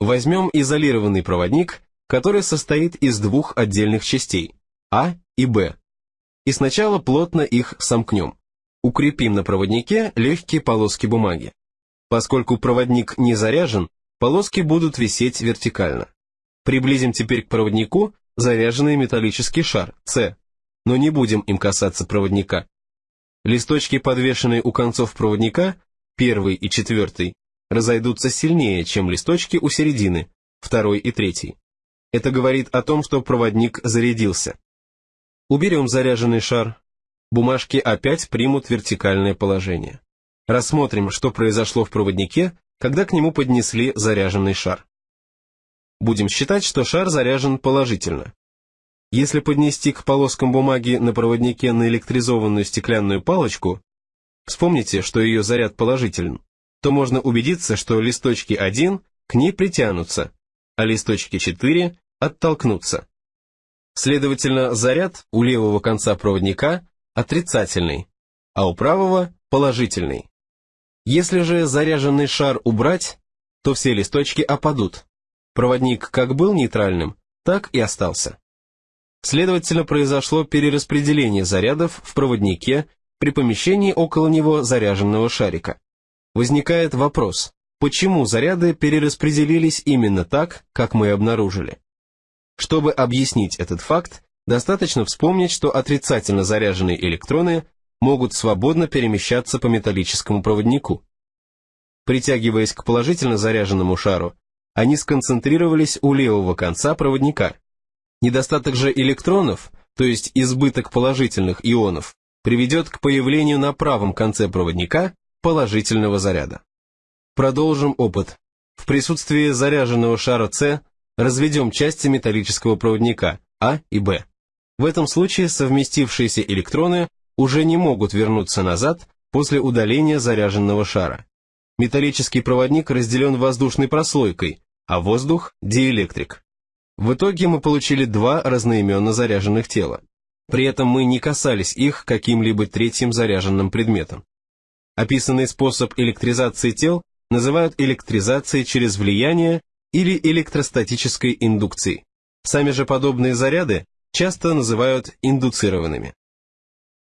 Возьмем изолированный проводник, который состоит из двух отдельных частей А и Б, и сначала плотно их сомкнем. Укрепим на проводнике легкие полоски бумаги. Поскольку проводник не заряжен, полоски будут висеть вертикально. Приблизим теперь к проводнику заряженный металлический шар, С, но не будем им касаться проводника. Листочки, подвешенные у концов проводника, первый и четвертый, разойдутся сильнее, чем листочки у середины, второй и третий. Это говорит о том, что проводник зарядился. Уберем заряженный шар. Бумажки опять примут вертикальное положение. Рассмотрим, что произошло в проводнике, когда к нему поднесли заряженный шар. Будем считать, что шар заряжен положительно. Если поднести к полоскам бумаги на проводнике наэлектризованную стеклянную палочку, вспомните, что ее заряд положителен, то можно убедиться, что листочки 1 к ней притянутся, а листочки 4 оттолкнутся. Следовательно, заряд у левого конца проводника отрицательный, а у правого положительный. Если же заряженный шар убрать, то все листочки опадут. Проводник как был нейтральным, так и остался. Следовательно, произошло перераспределение зарядов в проводнике при помещении около него заряженного шарика. Возникает вопрос, почему заряды перераспределились именно так, как мы обнаружили? Чтобы объяснить этот факт, достаточно вспомнить, что отрицательно заряженные электроны могут свободно перемещаться по металлическому проводнику. Притягиваясь к положительно заряженному шару, они сконцентрировались у левого конца проводника. Недостаток же электронов, то есть избыток положительных ионов, приведет к появлению на правом конце проводника положительного заряда. Продолжим опыт. В присутствии заряженного шара С разведем части металлического проводника А и Б. В этом случае совместившиеся электроны уже не могут вернуться назад после удаления заряженного шара. Металлический проводник разделен воздушной прослойкой, а воздух – диэлектрик. В итоге мы получили два разноименно заряженных тела. При этом мы не касались их каким-либо третьим заряженным предметом. Описанный способ электризации тел называют электризацией через влияние или электростатической индукцией. Сами же подобные заряды часто называют индуцированными.